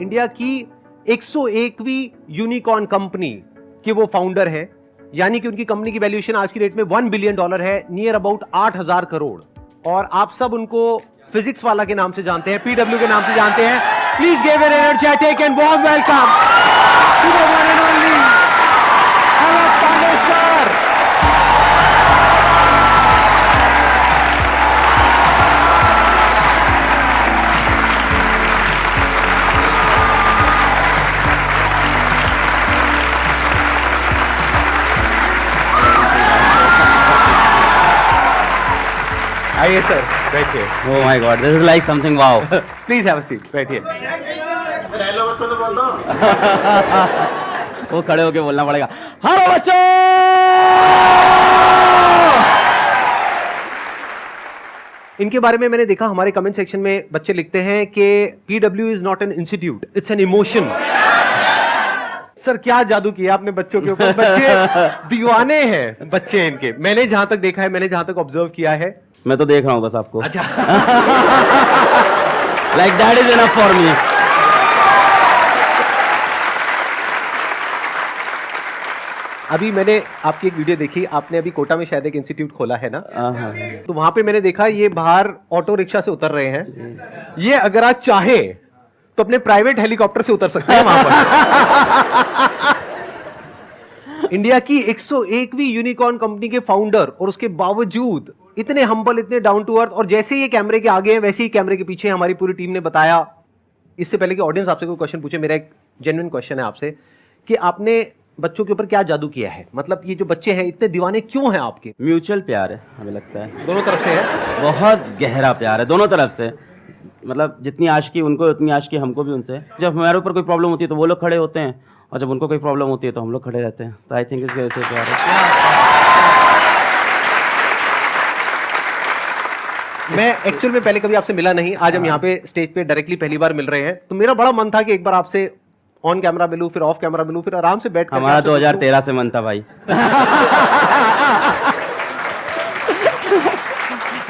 India की 101वीं unicorn company के वो फाउंडर है, यानी कि उनकी कंपनी की वैल्यूएशन आज की डेट में वन बिलियन डॉलर है नियर अबाउट आठ हज़ार करोड़। और आप सब उनको फिजिक्स वाला के नाम से जानते हैं पीडब्ल्यू के नाम से जानते हैं। Please gave an energetic and warm welcome आइए सर बैठिए Oh my god, this is like something wow. Please have a seat बैठिए वो खड़े होके बोलना पड़ेगा। हेलो बच्चों! इनके बारे में मैंने देखा हमारे कमेंट सेक्शन में बच्चे लिखते हैं कि PW is not an institute it's an emotion sir क्या जादू किया आपने बच्चों के ऊपर? बच्चे दीवाने हैं बच्चे इनके। मैंने जहाँ तक देखा है मैंने जहाँ तक ऑब्ज़र्व किया है मैं तो देख रहा हूँ बस आपको। अच्छा। Like that is enough for me अभी मैंने आपकी एक वीडियो देखी आपने अभी कोटा में शायद एक इंस्टीट्यूट खोला है ना? हाँ तो वहाँ पे मैंने देखा ये बाहर ऑटो रिक्शा से उतर रहे हैं। ये अगर आप चाहे तो अपने प्राइवेट हेलीकॉप्टर से उतर सकते हैं वहाँ पर। इंडिया की 101वीं यूनिकॉर्न कंपनी के फाउंडर और उसके बावजूद इतने हम्बल इतने डाउन टू अर्थ और जैसे ही ये कैमरे के आगे हैं वैसे ही कैमरे के पीछे हमारी पूरी टीम ने बताया। इससे पहले कि ऑडियंस आपसे कोई क्वेश्चन पूछे मेरा एक जेन्युइन क्वेश्चन है आपसे कि आपने बच्चों के ऊपर क्या जादू किया है? मतलब ये जो बच्चे हैं इतने दीवाने क्यों हैं आपके? म्यूचुअल प्यार है हमें लगता है। दोनों तरफ़ से है? बहुत गहरा प्यार है दोनों तरफ़ से। मतलब जितनी आशिकी उनको उतनी आशिकी हमको भी उनसे। जब हमारे ऊपर कोई प्रॉब्लम होती है तो वो लोग खड़े होते हैं और जब उनको कोई प्रॉब्लम होती है तो हम लोग खड़े रहते हैं। तो आई थिंक इसकी वजह से प्यार है। मैं एक्चुअल में पहले कभी आपसे मिला नहीं आज हम यहाँ पे स्टेज पे डायरेक्टली पहली बार मिल रहे हैं। तो मेरा बड़ा मन था कि एक बार आपसे ऑन कैमरा मिलूं फिर ऑफ़ कैमरा मिलूं फिर आराम से बैठ हमारा 2013 से मन था भाई।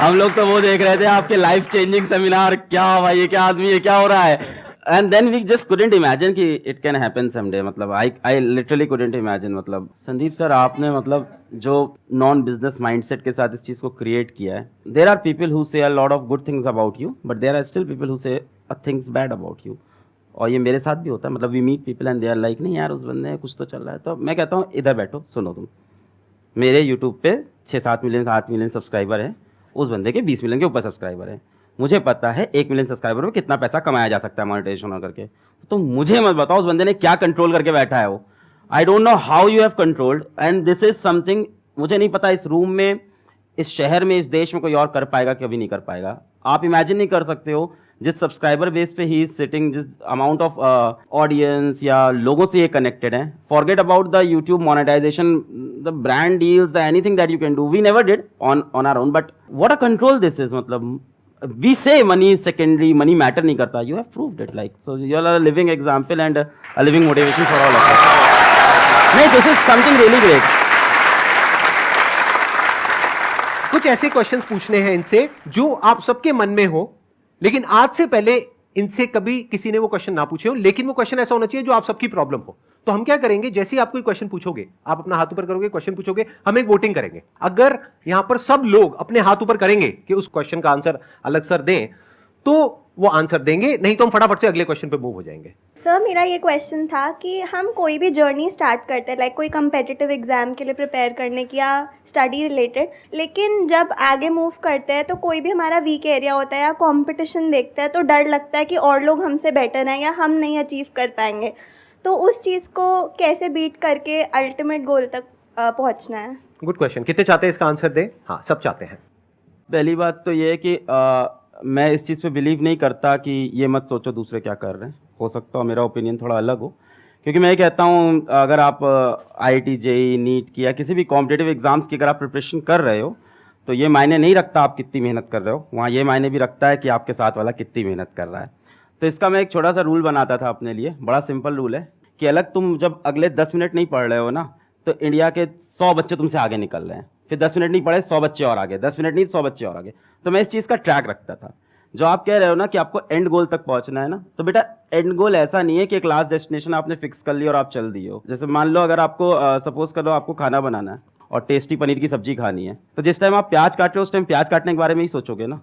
हम लोग तो वो देख रहे थे आपके लाइफ चेंजिंग सेमिनार क्या भाई ये क्या आदमी है क्या हो रहा है? And then we just couldn't imagine कि इट कैन हैपन समडे मतलब I I literally couldn't imagine मतलब संदीप सर आपने मतलब जो नॉन बिज़नेस माइंडसेट के साथ इस चीज़ को क्रिएट किया है there are people who say lot of good things about you but there are still people who say a things bad about you और ये मेरे साथ भी होता है. मतलब we meet people and they are like नहीं यार, उस बंदे कुछ तो चल रहा है. तो मैं कहता हूँ, इधर बैठो, सुनो तुम। मेरे यूट्यूब पे छः सात मिलियन आठ मिलियन सब्सक्राइबर हैं। उस बंदे के बीस मिलियन के ऊपर सब्सक्राइबर हैं। मुझे पता है एक मिलियन सब्सक्राइबर में कितना पैसा कमाया जा सकता है मोनेटाइजेशन करके। तो मुझे मत बताओ उस बंदे ने क्या कंट्रोल करके बैठा है वो। I don't know how you have controlled and this is something मुझे नहीं पता इस रूम में, इस शहर में, इस देश में कोई और कर पाएगा कभी नहीं कर पाएगा। आप इमेजिन नहीं कर सकते हो, जिस सब्सक्राइबर बेस पे ही सिटिंग जिस अमाउंट ऑफ़ ऑडियंस या लोगों से ये कनेक्टेड है forget about the YouTube monetization the brand deals the anything that you can do we never did on on our own but what a control this is मतलब we say money secondary money matter नहीं करता. You have prove that like so you are living example and living motivation for all नहीं this is something really great कुछ ऐसे questions पूछने हैं इनसे, जो आप सबके मन में हो, लेकिन आज से पहले इनसे कभी किसी ने वो क्वेश्चन ना पूछे हो, लेकिन वो क्वेश्चन ऐसा होना चाहिए जो आप सबकी प्रॉब्लम हो. तो हम क्या करेंगे? जैसे ही आप कोई क्वेश्चन पूछोगे, आप अपना हाथ ऊपर करोगे क्वेश्चन पूछोगे, हम एक वोटिंग करेंगे। अगर यहाँ पर सब लोग अपने हाथ ऊपर करेंगे कि उस क्वेश्चन का आंसर अलग सर दें तो वो आंसर देंगे, नहीं तो हम फटाफट से अगले क्वेश्चन पे मूव हो जाएँगे। सर मेरा ये क्वेश्चन था कि हम कोई भी जर्नी स्टार्ट करते हैं लाइक कोई कंपेटिटिव एग्ज़ाम के लिए प्रिपेयर करने की या स्टडी रिलेटेड लेकिन जब आगे मूव करते हैं तो कोई भी हमारा वीक एरिया होता है या कंपटीशन देखते हैं तो डर लगता है कि और लोग हमसे बेटर हैं या हम नहीं अचीव कर पाएँगे। तो उस चीज़ को कैसे बीट करके अल्टीमेट गोल तक पहुँचना है? गुड क्वेश्चन कितने चाहते हैं इसका आंसर दें? हाँ सब चाहते हैं। पहली बात तो ये है कि आ, मैं इस चीज़ पे बिलीव नहीं करता कि ये मत सोचो दूसरे क्या कर रहे हैं। हो सकता हो मेरा ओपिनियन थोड़ा अलग हो। क्योंकि मैं ये कहता हूँ अगर आप आई टी जेई नीट की या किसी भी कॉम्पिटेटिव एग्ज़ाम्स की अगर आप प्रिपरेशन कर रहे हो तो ये मायने नहीं रखता आप कितनी मेहनत कर रहे हो। वहाँ ये मायने भी रखता है कि आपके साथ वाला कितनी मेहनत कर रहा है। तो इसका मैं एक छोटा सा रूल बनाता था अपने लिए, बड़ा सिंपल रूल है कि अलग तुम जब अगले दस मिनट नहीं पढ़ रहे हो ना तो इंडिया के सौ बच्चे तुमसे आगे निकल रहे हैं। फिर दस मिनट नहीं पढ़े, सौ बच्चे और आगे, दस मिनट नहीं, सौ बच्चे और आगे। तो मैं इस चीज़ का ट्रैक रखता था। जो आप कह रहे हो ना कि आपको एंड गोल तक पहुँचना है ना तो बेटा एंड गोल ऐसा नहीं है कि एक लास्ट डेस्टिनेशन आपने फिक्स कर लिया और आप चल दिए हो। जैसे मान लो अगर आपको सपोज़ कर लो आपको खाना बनाना है और टेस्टी पनीर की सब्ज़ी खानी है तो जिस टाइम आप प्याज काट रहे हो, उस टाइम प्याज काटने के बारे में ही सोचोगे ना।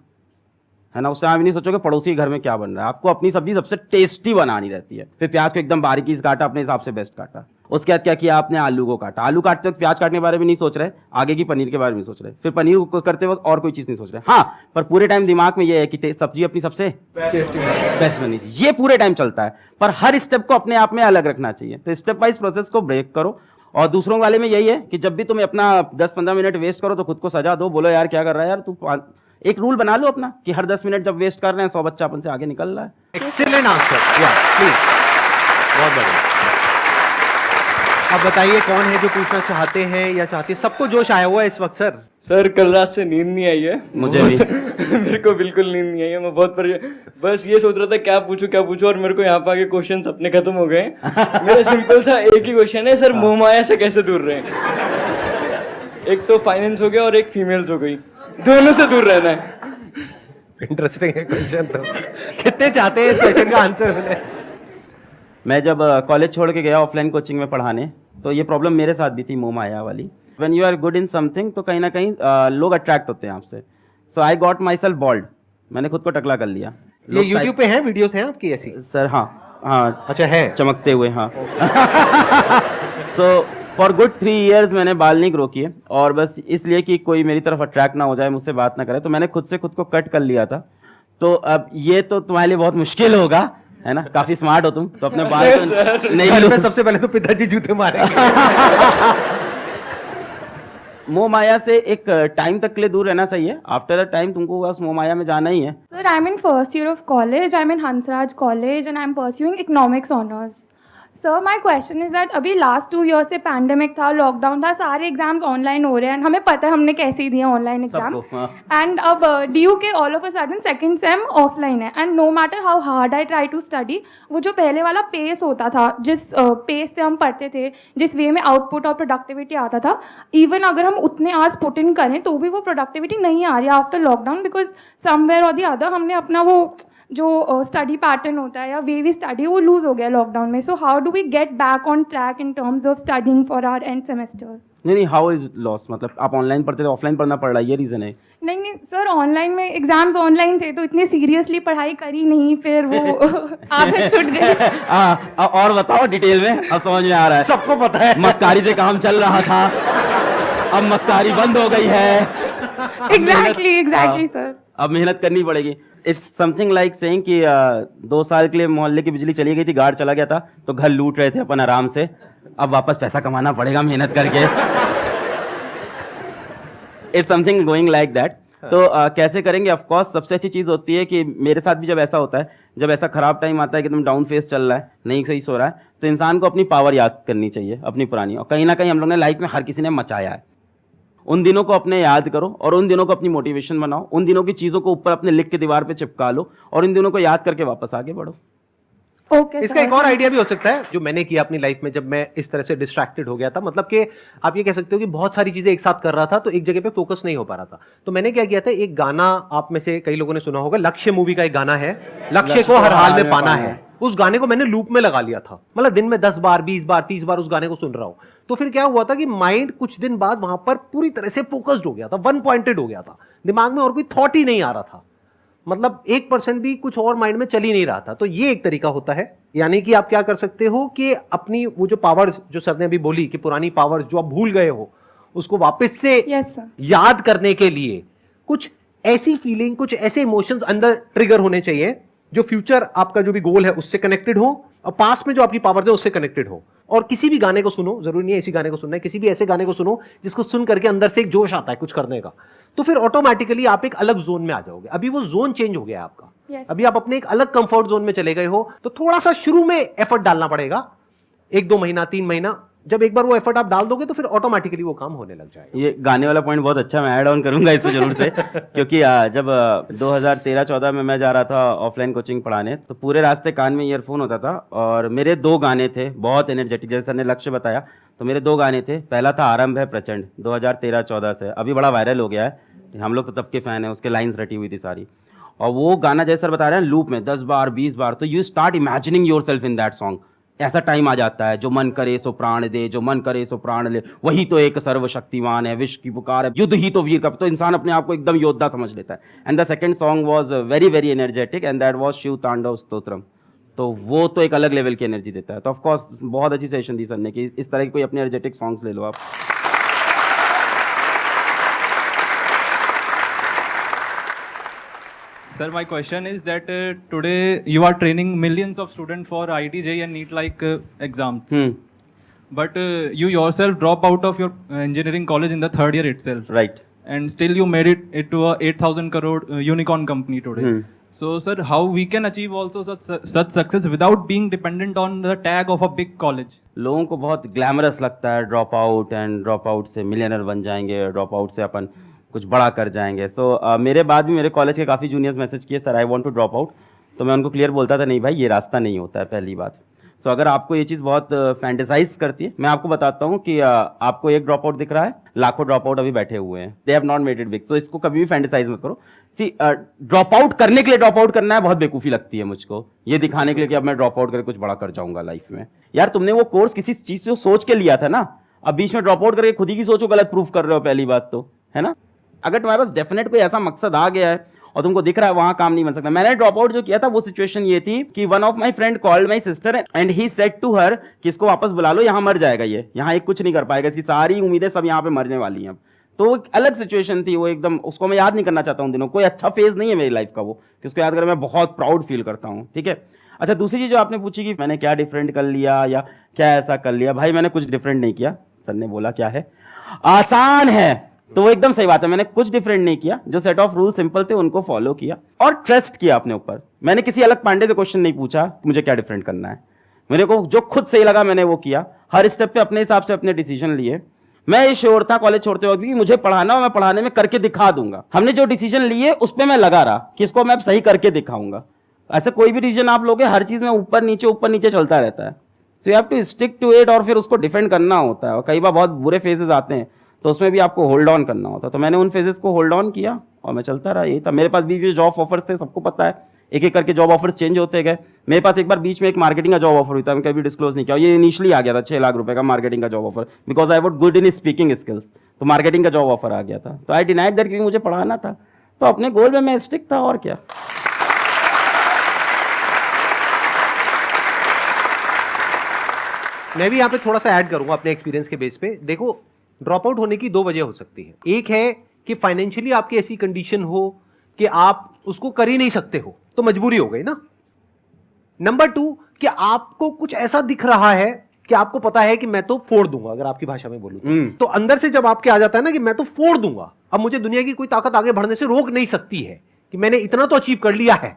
है ना? उस टाइम आप नहीं सोचोगे पड़ोसी के घर में क्या बन रहा है। आपको अपनी सब्ज़ी सबसे टेस्टी बनानी रहती है। फिर प्याज को एकदम बारीकी से काटा, अपने हिसाब से बेस्ट काटा। उसके बाद क्या किया आपने? आलू को काटा। आलू काटते वक्त प्याज काटने के बारे में नहीं सोच रहे, आगे की पनीर के बारे में सोच रहे। फिर पनीर को करते वक्त और कोई चीज़ नहीं सोच रहे। हाँ पर पूरे टाइम दिमाग में ये है कि सब्ज़ी अपनी सबसे बेस्ट बनी थी। ये पूरे टाइम चलता है। पर हर स्टेप को अपने आप में अलग रखना चाहिए। तो स्टेप वाइज प्रोसेस को ब्रेक करो। और दूसरों वाले में यही है कि जब भी तुम अपना 10-15 मिनट वेस्ट करो तो खुद को सजा दो। बोलो, यार, क्या कर रहा है? यार, तू एक रूल बना लो अपना कि हर 10 मिनट जब वेस्ट कर रहे हैं सौ बच्चा अपन से आगे निकल रहा है। एक्सीलेंट आंसर या प्लीज़ बहुत बढ़िया। अब बताइए कौन है जो पूछना चाहते हैं या चाहते हैं? सबको जोश आया हुआ है इस वक्त सर। सर कल रात से नींद नहीं आई है। मुझे भी। मेरे को बिल्कुल नींद नहीं आई है मैं बहुत परे बस ये सोच रहा था क्या पूछूँ क्या पूछूँ और मेरे को यहाँ पे आके क्वेश्चन अपने खत्म हो गए मेरा सिंपल सा एक ही क्वेश्चन है सर मोह माया से कैसे दूर रहे? एक तो फाइनेंस हो गया और एक फीमेल्स हो गई। दोनों से दूर रहना है। इंटरेस्टिंग है क्वेश्चन तो। कितने चाहते हैं इस क्वेश्चन का आंसर मिले? मैं जब कॉलेज छोड़ के गया ऑफलाइन कोचिंग में पढ़ाने तो ये प्रॉब्लम मेरे साथ भी थी मोह माया वाली। When you are good in something तो कहीं ना कहीं लोग अट्रैक्ट होते हैं आपसे। So I got myself bold मैंने खुद को टकला कर लिया। ये YouTube पे हैं वीडियोस हैं आपकी ऐसी? सर हाँ हाँ। अच्छा है। चमकते हुए हाँ। So for good three years मैंने बाल नहीं ग्रो किए और बस इसलिए कि कोई मेरी तरफ़ अट्रैक्ट ना हो जाए मुझसे बात ना करे तो मैंने खुद से खुद को कट कर लिया था। तो अब ये तो तुम्हारे लिए बहुत मुश्किल होगा है ना? काफ़ी स्मार्ट हो तुम तो अपने बाल तो नहीं में सबसे पहले तो पिताजी जूते मारेंगे। मोह माया से एक टाइम तक के लिए दूर रहना सही है। आफ्टर अ टाइम तुमको बस मोह माया में जाना ही है। Sir, I'm in first year of college. I'm in Hansraj College and I'm pursuing economics honors. Sir, my question is that अभी लास्ट टू ईयर से पैंडमिक था लॉकडाउन था सारे एग्ज़ाम्स ऑनलाइन हो रहे हैं। हमें पता है हमने कैसे ही दिए ऑनलाइन एग्ज़ाम। एंड अब डी यू के all of a sudden second same offline है। And no matter how hard I try to study वो जो पहले वाला पेस होता था जिस पेस से हम पढ़ते थे जिस वे में आउटपुट और प्रोडक्टिविटी आता था इवन अगर हम उतने आवर्स पुट इन करें तो भी वो प्रोडक्टिविटी नहीं आ रही आफ्टर लॉकडाउन बिकॉज़ समवेयर और दी अदर हमने अपना वो जो स्टडी पैटर्न होता है या वे वी स्टडी वो लूज हो गया लॉकडाउन में. So how do we get back on track in terms of studying for our end semester नहीं नहीं हाउ इज़ लॉस मतलब आप ऑनलाइन पढ़ते थे ऑफलाइन पढ़ना पड़ रहा है ये रीजन है. नहीं नहीं सर ऑनलाइन में एग्ज़ाम्स ऑनलाइन थे तो इतनी सीरियसली पढ़ाई करी नहीं फिर वो आदत छुट गई. हाँ, और बताओ डिटेल में अब समझ में आ रहा है. सबको पता है. मक्कारी से काम चल रहा था अब मक्कारी बंद हो गई है. एग्जैक्टली एग्जैक्टली सर अब मेहनत करनी पड़ेगी. इट्स समथिंग लाइक सेइंग कि अ, दो साल के लिए मोहल्ले की बिजली चली गई थी गार्ड चला गया था तो घर लूट रहे थे अपन आराम से। अब वापस पैसा कमाना पड़ेगा मेहनत करके। It's something going like that तो अ, कैसे करेंगे? ऑफ़ कोर्स सबसे अच्छी चीज़ होती है कि मेरे साथ भी जब ऐसा होता है जब ऐसा खराब टाइम आता है कि तुम डाउन फेस चल रहा है नहीं सही सो रहा है तो इंसान को अपनी पावर याद करनी चाहिए अपनी पुरानी। और कहीं ना कहीं हम लोग ने लाइफ में हर किसी ने मचाया है। उन दिनों को अपने याद करो और उन दिनों को अपनी मोटिवेशन बनाओ। उन दिनों की चीज़ों को ऊपर अपने लिख के दीवार पे चिपका लो और इन दिनों को याद करके वापस आगे बढ़ो। ओके इसका एक और आइडिया भी हो सकता है जो मैंने किया अपनी लाइफ में जब मैं इस तरह से डिस्ट्रैक्टेड हो गया था। मतलब कि आप ये कह सकते हो कि बहुत सारी चीज़ें एक साथ कर रहा था तो एक जगह पे फोकस नहीं हो पा रहा था। तो मैंने क्या किया था एक गाना आप में से कई लोगों ने सुना होगा लक्ष्य मूवी का एक गाना है। लक्ष्य को हर हाल में पाना है। उस गाने को मैंने लूप में लगा लिया था। मतलब दिन में दस बार बीस बार तीस बार उस गाने को सुन रहा हूँ। तो फिर क्या हुआ था कि माइंड कुछ दिन बाद वहाँ पर पूरी तरह से फोकस्ड हो गया था वन पॉइंटेड हो गया था। दिमाग में और कोई थॉट ही नहीं आ रहा था। मतलब एक परसेंट भी कुछ और माइंड में चल ही नहीं रहा था। तो ये एक तरीका होता है। यानी कि आप क्या कर सकते हो कि अपनी वो जो पावर्स जो सर ने अभी बोली कि पुरानी पावर्स जो आप भूल गए हो उसको वापस से सर याद करने के लिए कुछ ऐसी फीलिंग कुछ ऐसे इमोशंस अंदर ट्रिगर होने चाहिए जो फ्यूचर आपका जो भी गोल है उससे कनेक्टेड हो और पास में जो आपकी पावर है उससे कनेक्टेड हो। और किसी भी गाने को सुनो ज़रूरी नहीं है इसी गाने को सुनना है किसी भी ऐसे गाने को सुनो जिसको सुन करके अंदर से एक जोश आता है कुछ करने का। तो फिर ऑटोमेटिकली आप एक अलग जोन में आ जाओगे। अभी वो जोन चेंज हो गया आपका। Yes. अभी आप अपने एक अलग कंफर्ट जोन में चले गए हो तो थोड़ा सा शुरू में एफर्ट डालना पड़ेगा। एक दो महीना तीन महीना जब एक बार वो एफर्ट आप डाल दोगे तो फिर ऑटोमेटिकली वो काम होने लग जाएगा। ये गाने वाला पॉइंट बहुत अच्छा मैं ऐड ऑन करूँगा इसको ज़रूर से क्योंकि आ, जब 2013-14 में मैं जा रहा था ऑफलाइन कोचिंग पढ़ाने तो पूरे रास्ते कान में ईयरफोन होता था और मेरे दो गाने थे बहुत एनर्जेटिक जैसे ने लक्ष्य बताया तो मेरे दो गाने थे पहला था आरंभ है प्रचंड 2013-14 से अभी बड़ा वायरल हो गया है हम लोग तो तब के फ़ैन हैं उसके लाइन्स रटी हुई थी सारी। और वो गाना जैसे बता रहे हैं लूप में दस बार बीस बार तो you start imagining yourself in that song ऐसा टाइम आ जाता है, जो मन करे सो प्राण दे, जो मन करे सो प्राण ले। वही तो एक सर्वशक्तिमान है, विश्व की पुकार है। युद्ध ही तो वीर कप तो इंसान अपने आप को एकदम योद्धा समझ लेता है। And the second song was very very energetic and that was Shiv Tandav Stotram तो वो तो एक अलग लेवल की एनर्जी देता है। तो ऑफकोर्स बहुत अच्छी सेशन दी सर ने कि इस तरह की कोई अपने एनर्जेटिक सॉन्ग्स ले लो आप। Sir, my question is that uh, today you are training millions of students for ITJ and NEET like uh, exam. Hmm But uh, you yourself drop out of your uh, engineering college in the third year itself. Right And still you made it, it to a 8,000 crore uh, unicorn company today. Hmm. So, sir, how we can achieve also such, such success without being dependent on the tag of a big college? लोगों को बहुत glamorous लगता है drop out and drop out से millionaire बन जाएंगे drop out से अपन कुछ बड़ा कर जाएँगे। सो so, uh, मेरे बाद भी मेरे कॉलेज के काफ़ी जूनियर्स मैसेज किए sir I want to drop out तो मैं उनको क्लियर बोलता था नहीं भाई ये रास्ता नहीं होता है पहली बात. सो so, अगर आपको ये चीज़ बहुत फैंटेसाइज करती है मैं आपको बताता हूँ कि uh, आपको एक ड्रॉप आउट दिख रहा है लाखों ड्रॉप आउट अभी बैठे हुए हैं। They have not made it big तो इसको कभी भी फैंटेसाइज मत करो। सी ड्रॉप आउट करने के लिए ड्रॉप आउट करना है बहुत बेकूफ़ी लगती है मुझको। ये दिखाने के लिए कि अब मैं ड्रॉप आउट करके कुछ बड़ा कर जाऊँगा लाइफ में। यार तुमने वो कोर्स किसी चीज़ से सोच के लिया था ना? अब बीच में ड्रॉप आउट करके खुद ही की सोचो गलत प्रूफ कर रहे हो पहली बात तो है ना? अगर तुम्हारे पास डेफिनेट कोई ऐसा मकसद आ गया है और तुमको दिख रहा है वहाँ काम नहीं बन सकता, मैंने ड्रॉप आउट जो किया था, वो सिचुएशन ये थी कि one of my friend called my sister and he said to her कि इसको वापस बुला लो, यहाँ मर जाएगा ये, यहाँ एक कुछ नहीं कर पाएगा, इसकी सारी उम्मीदें सब यहाँ पे मरने वाली हैं अब। तो एक अलग सिचुएशन थी, वो एकदम, उसको मैं याद नहीं करना चाहता हूँ दिनों, कोई अच्छा फ़ेज़ नहीं है मेरी लाइफ का वो, कि उसको याद कर मैं बहुत प्राउड फील करता हूँ, ठीक है? अच्छा दूसरी चीज़ जो आपने पूछी कि मैंने क्या डिफरेंट कर लिया या क्या ऐसा कर लिया, भाई मैंने कुछ डिफरेंट नहीं किया, सर ने बोला क्या है? आसान है। तो वो एकदम सही बात है। मैंने कुछ डिफरेंट नहीं किया। जो सेट ऑफ़ रूल सिंपल थे, उनको फॉलो किया और ट्रस्ट किया अपने ऊपर। मैंने किसी अलग पांडे से क्वेश्चन नहीं पूछा मुझे क्या डिफरेंट करना है। मेरे को जो खुद सही लगा, मैंने वो किया। हर स्टेप पे अपने हिसाब से अपने डिसीज़न लिए। मैं ये श्योर था कॉलेज छोड़ते वक्त कि मुझे पढ़ाना और मैं पढ़ाने में करके दिखा दूँगा। हमने जो डिसीज़न लिए, उस पर मैं लगा रहा कि इसको मैं सही करके दिखाऊँगा। ऐसे कोई भी डिसीज़न आप लोगे, हर चीज़ में ऊपर नीचे ऊपर नीचे चलता रहता है। So you have to stick to it और फिर उसको डिफेंड करना होता है। और कई बार बहुत बुरे फेजेस आते हैं। तो उसमें भी आपको होल्ड ऑन करना होता। तो मैंने उन फेजेस को होल्ड ऑन किया और मैं चलता रहा, यही था। मेरे पास भी जॉब ऑफर्स थे, सबको पता है। एक एक करके जॉब ऑफर्स चेंज होते गए। मेरे पास एक बार बीच में एक मार्केटिंग का जॉब ऑफ़र हुआ था, मैं कभी डिस्क्लोज नहीं किया। ये इनिशियली आ गया था छः लाख रुपए का मार्केटिंग का job offer because I would good in speaking skills तो मार्केटिंग का जॉब ऑफ़र आ गया था। तो आई डिनाइड दैट क्योंकि मुझे पढ़ाना था। तो अपने गोल में मैं स्टिक था, और क्या? मैं भी यहाँ पे थोड़ा सा ऐड करूँगा अपने एक्सपीरियंस के बेस पे। देखो ड्रॉप आउट होने की दो वजह हो सकती है एक है कि फाइनेंशियली आपकी ऐसी कंडीशन हो कि आप उसको कर ही नहीं सकते हो तो मजबूरी हो गई ना नंबर टू कि आपको कुछ ऐसा दिख रहा है कि आपको पता है कि मैं तो फोड़ दूँगा अगर आपकी भाषा में बोलूँ तो। हम्म। तो अंदर से जब आपके आ जाता है ना कि मैं तो फोड़ दूँगा अब मुझे दुनिया की कोई ताकत आगे बढ़ने से रोक नहीं सकती है कि मैंने इतना तो अचीव कर लिया है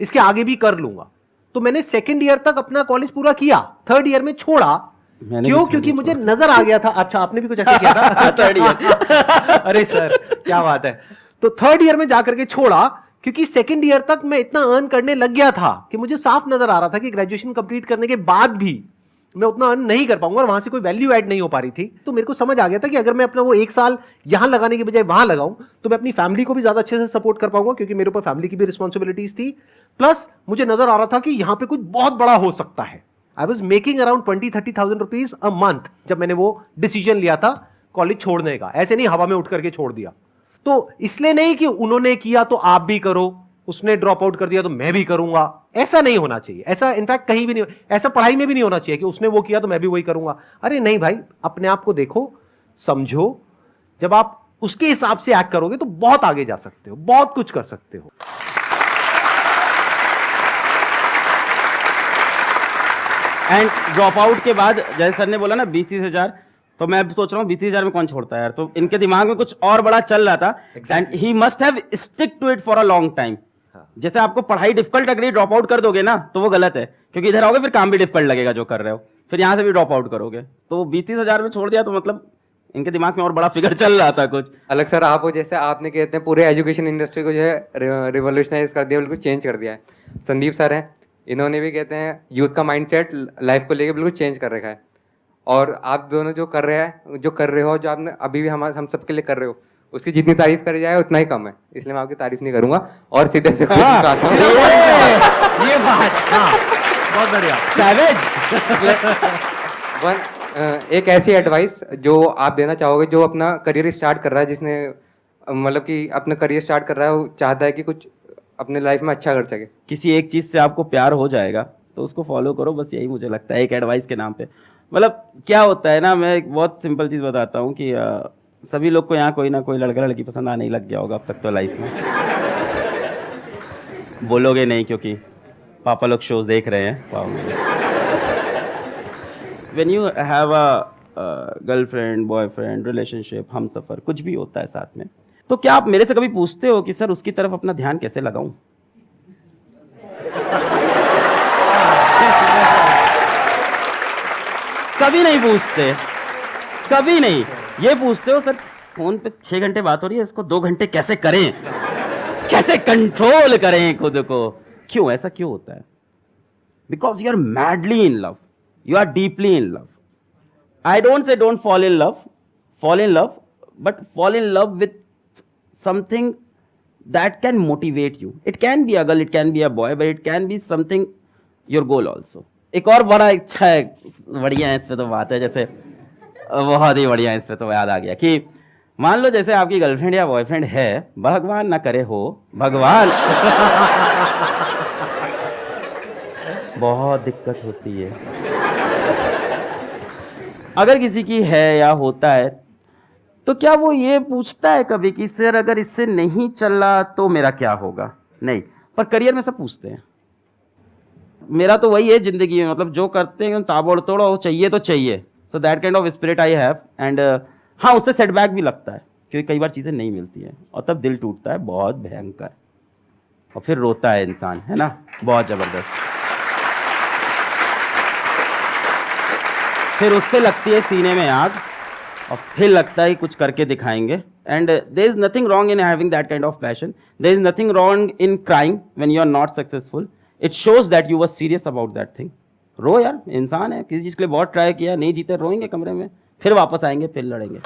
इसके आगे भी कर लूँगा तो मैंने सेकेंड ईयर तक अपना कॉलेज पूरा किया थर्ड ईयर में छोड़ा मैंने क्यों? क्योंकि मुझे नज़र आ गया था। अच्छा आपने भी कुछ ऐसा किया था? Third year। अरे सर क्या बात है। तो थर्ड ईयर में जाकर के छोड़ा क्योंकि सेकंड ईयर तक मैं इतना अर्न करने लग गया था कि मुझे साफ़ नज़र आ रहा था कि ग्रेजुएशन कंप्लीट करने के बाद भी मैं उतना अर्न नहीं कर पाऊँगा और वहाँ से कोई वैल्यू ऐड नहीं हो पा रही थी। तो मेरे को समझ आ गया था कि अगर मैं अपना वो एक साल यहाँ लगाने के बजाय वहाँ लगाऊँ तो मैं अपनी फैमिली को भी ज़्यादा अच्छे से सपोर्ट कर पाऊँगा क्योंकि मेरे ऊपर फैमिली की भी रिस्पॉन्सिबिलिटीज थी। प्लस मुझे नज़र आ रहा था कि यहाँ पे कुछ बहुत बड़ा हो सकता है। I was making around twenty thirty thousand rupees a month जब मैंने वो डिसीज़न लिया था कॉलेज छोड़ने का। ऐसे नहीं हवा में उठ करके छोड़ दिया। तो इसलिए नहीं कि उन्होंने किया तो आप भी करो, उसने ड्रॉप आउट कर दिया तो मैं भी करूँगा। ऐसा नहीं होना चाहिए। ऐसा इनफैक्ट कहीं भी नहीं ऐसा पढ़ाई में भी नहीं होना चाहिए कि उसने वो किया तो मैं भी वही करूँगा। अरे नहीं भाई, अपने आप को देखो, समझो। जब आप उसके हिसाब से एक्ट करोगे तो बहुत आगे जा सकते हो, बहुत कुछ कर सकते हो। एंड ड्रॉप आउट के बाद जैसे सर ने बोला ना बीस तीस हज़ार तो मैं अब सोच रहा हूँ बीस तीस हज़ार में कौन छोड़ता है यार? तो इनके दिमाग में कुछ और बड़ा चल रहा था। And he must have stick to it for a long time जैसे आपको पढ़ाई डिफ़िकल्ट लग रही है ड्रॉप आउट कर दोगे ना तो वो गलत है। क्योंकि इधर आओगे फिर काम भी डिफ़िकल्ट लगेगा जो कर रहे हो। फिर यहाँ से भी ड्रॉप आउट करोगे। तो बीस तीस हज़ार में छोड़ दिया तो मतलब इनके दिमाग में और बड़ा फिगर चल रहा था कुछ। अलग सर आप जैसे आपने कहते हैं पूरे एजुकेशन इंडस्ट्री को जो है रिवोल्यूशनाइज कर दिया बिल्कुल चेंज कर दिया है। संदीप सर हैं। इन्होंने भी कहते हैं यूथ का माइंडसेट लाइफ को लेके बिल्कुल चेंज कर रखा है। और आप दोनों जो कर रहे हैं जो कर रहे हो जो आपने अभी भी हम हम सबके लिए कर रहे हो उसकी जितनी तारीफ़ करी जाए उतना ही कम है। इसलिए मैं आपकी तारीफ़ नहीं करूँगा और सीधे। ये बात हाँ बहुत बढ़िया। सैवेज एक ऐसी एडवाइस जो आप देना चाहोगे जो अपना करियर स्टार्ट कर रहा है जिसने मतलब कि अपना करियर स्टार्ट कर रहा है वो चाहता है कि कुछ अपने लाइफ में अच्छा कर सके। किसी एक चीज़ से आपको प्यार हो जाएगा तो उसको फॉलो करो बस यही मुझे लगता है एक एडवाइस के नाम पे। मतलब क्या होता है ना मैं एक बहुत सिंपल चीज़ बताता हूँ कि अ, सभी लोग को यहाँ कोई ना कोई लड़का लड़की पसंद आने ही लग गया होगा अब तक तो लाइफ में। बोलोगे नहीं क्योंकि पापा लोग शोज़ देख रहे हैं when you have a girlfriend boyfriend relationship हम सफ़र कुछ भी होता है साथ में तो क्या आप मेरे से कभी पूछते हो कि सर उसकी तरफ़ अपना ध्यान कैसे लगाऊँ? कभी नहीं पूछते। कभी नहीं। ये पूछते हो, सर, फ़ोन पे छह घंटे बात हो रही है, इसको दो घंटे कैसे करें? कैसे कंट्रोल करें खुद को? क्यों? ऐसा क्यों होता है? Because you are madly in love you are deeply in love I don't say don't fall in love fall in love but fall in love with something that can motivate you. It can be a girl, it can be a boy, but it can be something your goal also. एक और बड़ा इच्छा है, बढ़िया है, इस पे तो बात है, जैसे, बहुत ही बढ़िया है, इस पे तो याद आ गया कि मान लो जैसे आपकी गर्लफ्रेंड या बॉयफ्रेंड है, भगवान ना करे हो, भगवान बहुत दिक्कत होती है। अगर किसी की है या होता है तो क्या वो ये पूछता है कभी कि, सर, अगर इससे नहीं चला तो मेरा क्या होगा? नहीं, पर करियर में सब पूछते हैं। मेरा तो वही है ज़िंदगी में मतलब जो करते हैं ताबड़ तोड़ चाहिए तो चाहिए। So that kind of spirit I have and हाँ उससे सेटबैक भी लगता है, क्योंकि कई बार चीज़ें नहीं मिलती हैं, और तब दिल टूटता है, बहुत भयंकर। और फिर रोता है इंसान, है ना? बहुत ज़बरदस्त। फिर उससे लगती है सीने में आग और फिर लगता है कुछ करके दिखाएँगे। And there is nothing wrong in having that kind of passion there is nothing wrong in crying when you are not successful it shows that you was serious about that thing रो यार, इंसान है, किसी चीज़ के लिए बहुत try किया, नहीं जीते, रोएँगे कमरे में, फिर वापस आएँगे, फिर लड़ेंगे।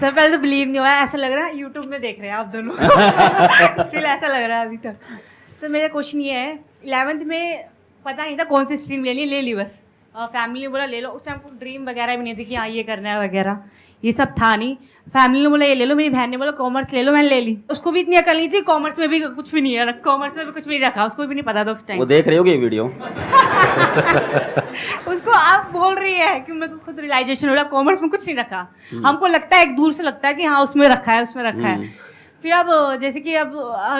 सर पहले तो बिलीव नहीं हुआ, ऐसा लग रहा है यूट्यूब में देख रहे हैं आप दोनों। स्टिल ऐसा लग रहा है अभी तक। सर मेरा क्वेश्चन ये है इलेवेंथ में पता नहीं था कौन सी स्ट्रीम लेनी है ले ली बस। फैमिली ने बोला ले लो। उस टाइम को ड्रीम वगैरह भी नहीं थी कि हाँ ये करना है वगैरह। ये सब था नहीं। फैमिली ने बोला ये ले लो। मेरी बहन ने बोला कॉमर्स ले लो। मैंने ले ली। उसको भी इतनी अकल नहीं थी कॉमर्स में भी कुछ भी नहीं है। कॉमर्स में भी कुछ भी नहीं रखा उसको भी नहीं पता था उस टाइम वो देख रहे होगे वीडियो उसको आप बोल रही है कि मेरे को खुद रियलाइजेशन हो रहा कॉमर्स में कुछ नहीं रखा। हमको लगता है एक दूर से लगता है कि हाँ उसमें रखा है उसमें रखा है। फिर अब जैसे कि अब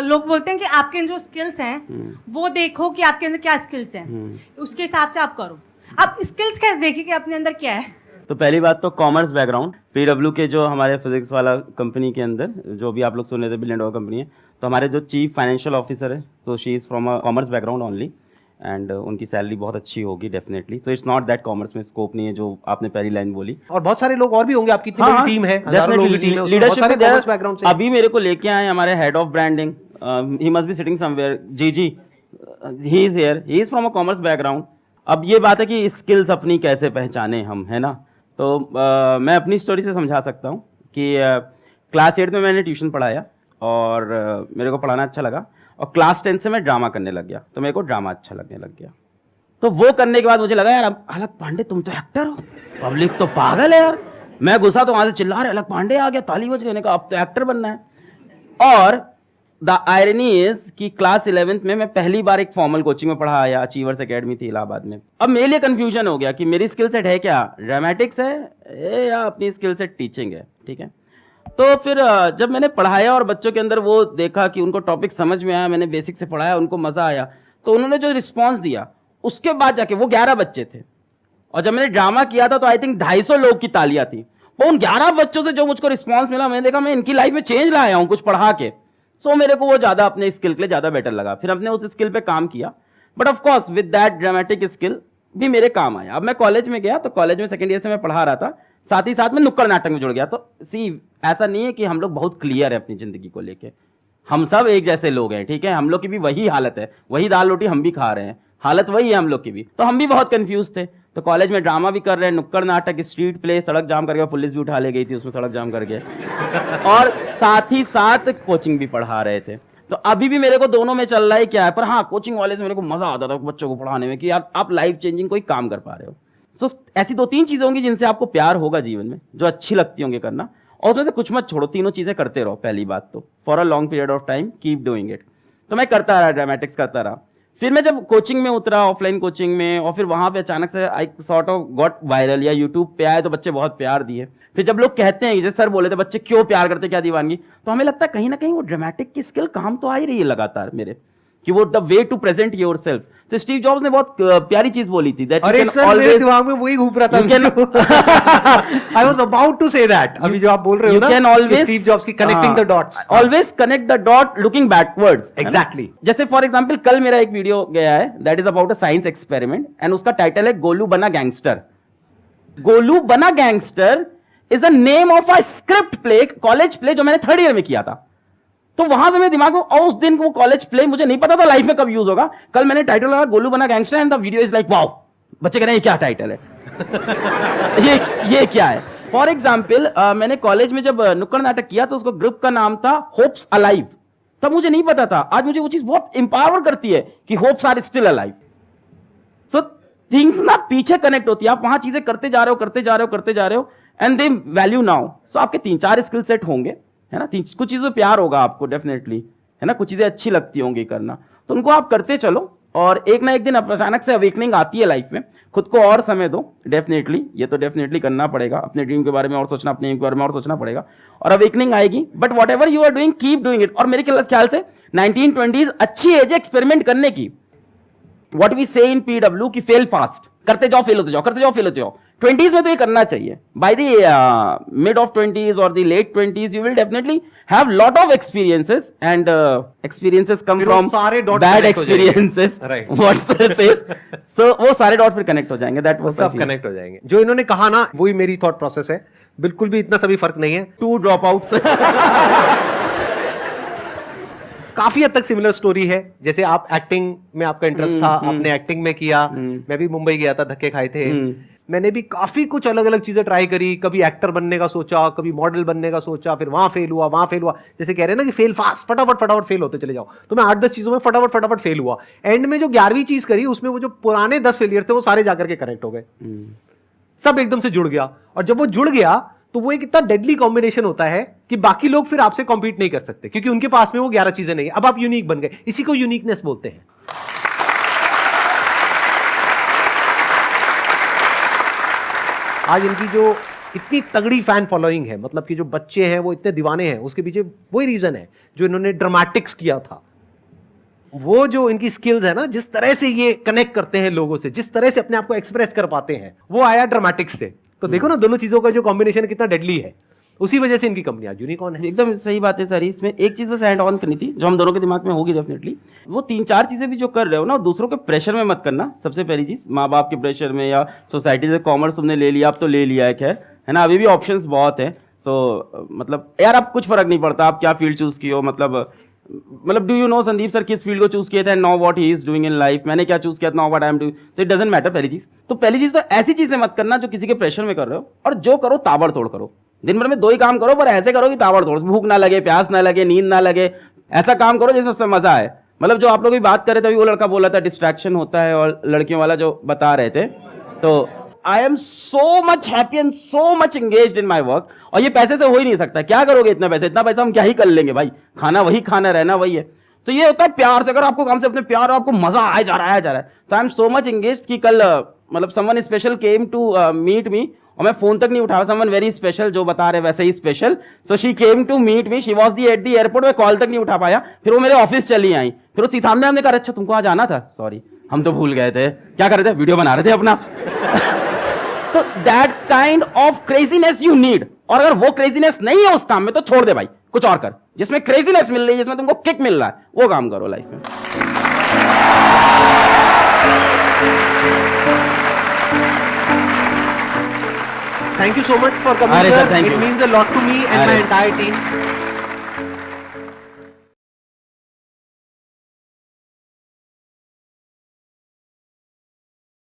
लोग बोलते हैं कि आपके अंदर जो स्किल्स हैं वो देखो कि आपके अंदर क्या स्किल्स हैं। उसके हिसाब से आप करो। आप स्किल्स कैसे देखिए कि अपने अंदर क्या है? तो पहली बात तो कॉमर्स बैकग्राउंड पीडब्ल्यू के जो हमारे फिजिक्स वाला कंपनी के अंदर जो भी आप लोग सुन रहे थे बिलियन डॉलर कंपनी है तो हमारे जो चीफ फाइनेंशियल ऑफिसर है तो she is from a commerce background only and उनकी सैलरी बहुत अच्छी होगी डेफिनेटली तो इट्स नॉट दैट कॉमर्स में स्कोप नहीं है जो आपने पहली लाइन बोली. और बहुत सारे लोग और भी होंगे आपकी इतनी है टीम है लीडरशिप बैकग्राउंड से अभी मेरे को लेके आए हमारे head of branding he must be sitting somewhere ji ji. He is here he is from a commerce background अब ये बात है कि स्किल्स अपनी कैसे पहचाने हम है ना? तो uh, मैं अपनी स्टोरी से समझा सकता हूँ कि क्लास एट में मैंने ट्यूशन पढ़ाया और uh, मेरे को पढ़ाना अच्छा लगा। और क्लास टेन से मैं ड्रामा करने लग गया। तो मेरे को ड्रामा अच्छा लगने लग गया। तो वो करने के बाद मुझे लगा, यार अलग पांडे, तुम तो एक्टर हो। पब्लिक तो पागल है यार। मैं घुसा तो वहाँ से चिल्ला रहे, अलग पांडे आ गया, ताली बज गई का अब तो एक्टर बनना है। और द आयरनी इज़ कि क्लास इलेवेंथ में मैं पहली बार एक फॉर्मल कोचिंग में पढ़ा आया अचीवर्स अकेडमी थी इलाहाबाद में। अब मेरे लिए कन्फ्यूज़न हो गया कि मेरी स्किल सेट है क्या? ड्रामेटिक्स है? या अपनी स्किल सेट टीचिंग है? ठीक है? तो फिर जब मैंने पढ़ाया और बच्चों के अंदर वो देखा कि उनको टॉपिक समझ में आया, मैंने बेसिक से पढ़ाया, उनको मज़ा आया तो उन्होंने जो रिस्पॉन्स दिया, उसके बाद जाके वो ग्यारह बच्चे थे। और जब मैंने ड्रामा किया था तो आई थिंक ढाई सौ लोग की तालियाँ थी। वो उन ग्यारह बच्चों से जो मुझको रिस्पॉन्स मिला, मैंने देखा, मैं इनकी लाइफ में चेंज लाया हूँ कुछ पढ़ा के। सो मेरे को वो ज़्यादा अपने स्किल के लिए ज़्यादा बेटर लगा। फिर हमने उस स्किल पे काम किया। But of course with that dramatic skill भी मेरे काम आया। अब मैं कॉलेज में गया तो कॉलेज में सेकेंड ईयर से मैं पढ़ा रहा था। साथ ही साथ में नुक्कड़ नाटक में जुड़ गया। तो सी ऐसा नहीं है कि हम लोग बहुत क्लियर है अपनी ज़िंदगी को लेके। हम सब एक जैसे लोग हैं, ठीक है? हम लोग की भी वही हालत है। वही दाल रोटी हम भी खा रहे हैं। हालत वही है हम लोग की भी। तो हम भी बहुत कंफ्यूज थे। तो कॉलेज में ड्रामा भी कर रहे हैं, नुक्कड़ नाटक स्ट्रीट प्ले सड़क जाम करके पुलिस भी उठा ले गई थी, उसमें सड़क जाम करके। और साथ ही साथ कोचिंग भी पढ़ा रहे थे। तो अभी भी मेरे को दोनों में चल रहा है क्या है, पर हाँ कोचिंग वाले से मेरे को मज़ा आता था बच्चों को पढ़ाने में कि यार, आप लाइफ चेंजिंग कोई काम कर पा रहे हो। सो ऐसी दो तीन चीज़ें होंगी जिनसे आपको प्यार होगा जीवन में, जो अच्छी लगती होंगी करना। और उसमें से कुछ मत छोड़ो, तीनों चीज़ें करते रहो, पहली बात तो। For a long period of time keep doing it तो मैं करता रहा ड्रामेटिक्स करता रहा। फिर मैं जब कोचिंग में उतरा ऑफलाइन कोचिंग में, और फिर वहाँ पे अचानक से I sort of got viral या यूट्यूब पे आए तो बच्चे बहुत प्यार दिए। फिर जब लोग कहते हैं जैसे सर बोले थे बच्चे क्यों प्यार करते, क्या दीवानगी? तो हमें लगता है कहीं ना कहीं वो ड्रामेटिक की स्किल काम तो आ ही रही है लगातार मेरे। कि वो the way to present yourself तो स्टीव जॉब्स ने बहुत प्यारी चीज़ बोली थी दैट अरे सर मेरे दिमाग में वही घूम रहा था I was about to say that अभी जो आप बोल रहे हो ना can always स्टीव जॉब्स की connecting the dots always connect the dot looking backwards Exactly. जैसे फॉर एग्जांपल कल मेरा एक वीडियो गया है that is about a science experiment and उसका टाइटल है गोलू बना गैंगस्टर गोलू बना gangster is the name of a script play college play जो मैंने थर्ड ईयर में किया था। तो वहाँ से मेरे दिमाग में उस दिन वो कॉलेज प्ले मुझे नहीं पता था लाइफ में कब यूज़ होगा। कल मैंने टाइटल लगा गोलू बना gangster and the video is like wow बच्चे कह रहे हैं ये क्या टाइटल है? ये ये क्या है? फॉर एग्ज़ाम्पल uh, मैंने कॉलेज में जब नुक्कड़ नाटक किया तो उसको ग्रुप का नाम था होप्स अलाइव तब मुझे नहीं पता था। आज मुझे वो चीज़ बहुत इंपावर करती है कि hopes are still alive so things ना पीछे कनेक्ट होती है। आप वहाँ चीज़ें करते जा रहे हो करते जा रहे हो करते जा रहे हो and they value now so आपके तीन चार स्किल सेट होंगे। है ना? कुछ चीज़ों पे प्यार होगा आपको डेफिनेटली है ना? कुछ चीज़ें अच्छी लगती होंगी करना। तो उनको आप करते चलो, और एक ना एक दिन अचानक से अवेकनिंग आती है लाइफ में। खुद को और समय दो डेफिनेटली ये तो डेफिनेटली करना पड़ेगा। अपने ड्रीम के बारे में और सोचना, अपने aim के बारे में और सोचना पड़ेगा। और अवेकनिंग आएगी। But whatever you are doing keep doing it और मेरे ख्याल- से नाइनटीन ट्वेंटीज अच्छी एज है एक्सपेरिमेंट करने की। What we say in PW की फेल फास्ट करते जाओ फेल होते जाओ, करते जाओ फेल होते जाओ। ट्वेंटीज में तो ये करना चाहिए। By the mid of twenties और the late twenties you will definitely have lot of experiences and experiences come from सारे bad. Experiences Right. What sir says so वो सारे डॉट फिर कनेक्ट हो जाएँगे। दैट वाज सब कनेक्ट हो जाएँगे। जो इन्होंने कहा ना वही मेरी थॉट प्रोसेस है। बिल्कुल भी इतना सभी फ़र्क नहीं है। टू ड्रॉप आउट्स काफ़ी हद तक सिमिलर स्टोरी है। जैसे आप एक्टिंग में आपका इंटरेस्ट हम्म, था आपने एक्टिंग में किया। मैं भी मुंबई गया था धक्के खाए थे। हम्म। मैंने भी काफ़ी कुछ अलग अलग चीज़ें ट्राई करी कभी एक्टर बनने का सोचा कभी मॉडल बनने का सोचा फिर वहाँ फेल हुआ वहाँ फेल हुआ। जैसे कह रहे हैं ना कि फेल फास्ट फटाफट फटाफट फेल होते चले जाओ। तो मैं आठ दस चीज़ों में फटाफट फटाफट फेल हुआ। एंड में जो ग्यारहवीं चीज़ करी उसमें वो जो पुराने दस फेलियर थे वो सारे जाकर के कनेक्ट हो गए। सब एकदम से जुड़ गया। और जब वो जुड़ गया तो वो एक इतना डेडली कॉम्बिनेशन होता है कि बाकी लोग फिर आपसे कॉम्पीट नहीं कर सकते क्योंकि उनके पास में वो ग्यारह चीज़ें नहीं है। अब आप यूनिक बन गए। इसी को यूनिकनेस बोलते हैं। आज इनकी जो इतनी तगड़ी फ़ैन फॉलोइंग है मतलब कि जो बच्चे हैं वो इतने दीवाने हैं उसके पीछे वही रीजन है जो इन्होंने ड्रामेटिक्स किया था। वो जो इनकी स्किल्स है ना जिस तरह से ये कनेक्ट करते हैं लोगों से जिस तरह से अपने आप को एक्सप्रेस कर पाते हैं वो आया ड्रामेटिक्स से। तो देखो ना दोनों चीज़ों का जो कॉम्बिनेशन कितना डेडली है। उसी वजह से इनकी कंपनी आज यूनिकॉर्न है। एकदम सही बात है, सर। इसमें एक चीज़ बस एड ऑन करनी थी, जो हम दोनों के दिमाग में होगी डेफिनेटली वो तीन चार चीज़ें भी जो कर रहे हो ना, दूसरों के प्रेशर में मत करना, सबसे पहली चीज़ माँ बाप के प्रेशर में या सोसाइटी से कॉमर्स तुमने ले लिया, अब तो ले लिया है, खैर। है ना, अभी भी ऑप्शन बहुत है। सो मतलब यार, अब कुछ फ़र्क नहीं पड़ता, आप क्या फ़ील्ड चूज़ हो मतलब मतलब do you know Sandeep sir किस फ़ील्ड को चूज़ किया था know what he is doing in life मैंने क्या चूज़ किया था know what I am doing तो इट डजंट मैटर पहली चीज़। तो पहली चीज़ तो ऐसी चीज़ें मत करना जो किसी के प्रेशर में कर रहे हो, और जो करो, ताबड़तोड़ करो। दिन भर में दो ही काम करो, पर ऐसे करो कि ताबड़तोड़ भूख ना लगे, प्यास ना लगे, नींद ना लगे। ऐसा काम करो जिससे सबसे मज़ा आए। मतलब जो आप लोग भी बात कर रहे थे, अभी वो लड़का बोला था डिस्ट्रैक्शन होता है, और लड़कियों वाला जो बता रहे थे। तो I am so much happy and so much engage in my work और ये पैसे से हो ही नहीं सकता। क्या करोगे इतना पैसे? इतना पैसा हम क्या ही कर लेंगे भाई? खाना वही खाना, रहना वही है। तो ये होता है प्यार से। अगर आपको काम से अपने प्यार और आपको मज़ा आया जा रहा है जा रहा है। तो I am so much engage कि कल मतलब someone special came to meet me और मैं फ़ोन तक नहीं उठाया समवन वेरी स्पेशल जो बता रहे वैसे ही special so she came to meet me she was the at the airport मैं कॉल तक नहीं उठा पाया। फिर वो मेरे ऑफ़िस चली आई। फिर उसी सामने हमने कहा अच्छा तुमको आज आना था? सॉरी हम तो भूल गए थे। क्या कर रहे थे? वीडियो बना रहे थे अपना। तो that kind of craziness you need और अगर वो क्रेजीनेस नहीं है उस काम में तो छोड़ दे भाई। कुछ और कर। जिसमें क्रेजीनेस मिल रही है, जिसमें तुमको किक मिल रहा है, वो काम करो लाइफ में। Thank you so much for coming, Aare sir. Sir, It you. means a lot to me and my entire team.